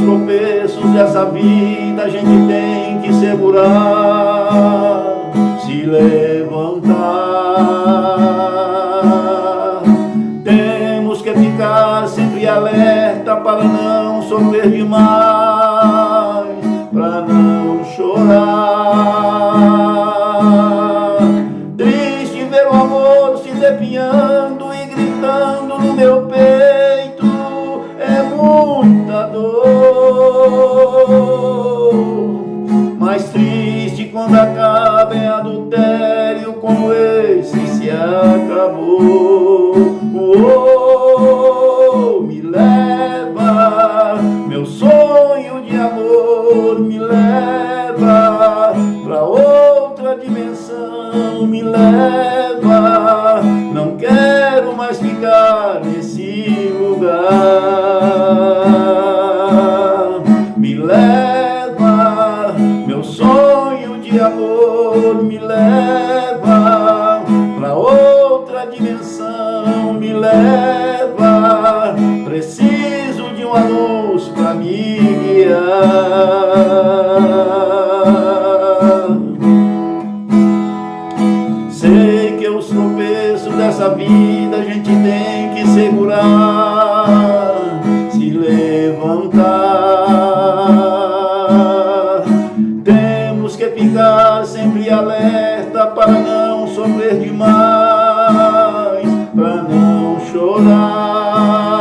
tropeços dessa vida a gente tem que segurar, se levantar. Temos que ficar sempre alerta para não sofrer demais, para não chorar. Triste ver o amor se definhando e gritando no meu peito, como esse se acabou. Oh, me leva, meu sonho de amor me leva pra outra dimensão, me leva. Não quero mais ficar nesse lugar. Me leva, meu sonho de amor me leva outra dimensão, me leva. Preciso de uma luz pra me guiar. Sei que os tropeços dessa vida a gente tem que segurar, se levantar. Temos que ficar sempre alerta para não sofrer demais, chorar.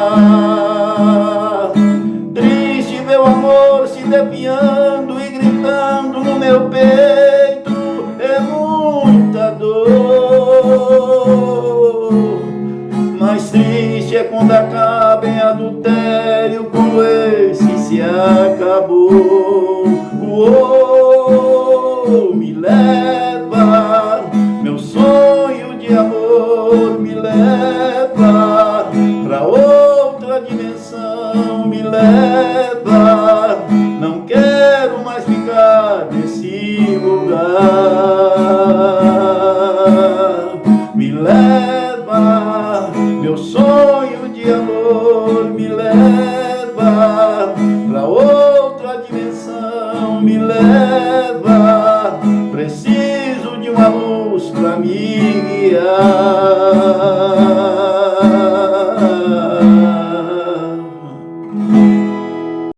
Triste meu amor se definhando e gritando no meu peito, é muita dor. Mais triste é quando acaba em adultério como esse se acabou. Oh, me leva, meu sonho de amor dimensão, me leva. Não quero mais ficar nesse lugar. Me leva, meu sonho de amor me leva pra outra dimensão, me leva. Preciso de uma luz pra me guiar.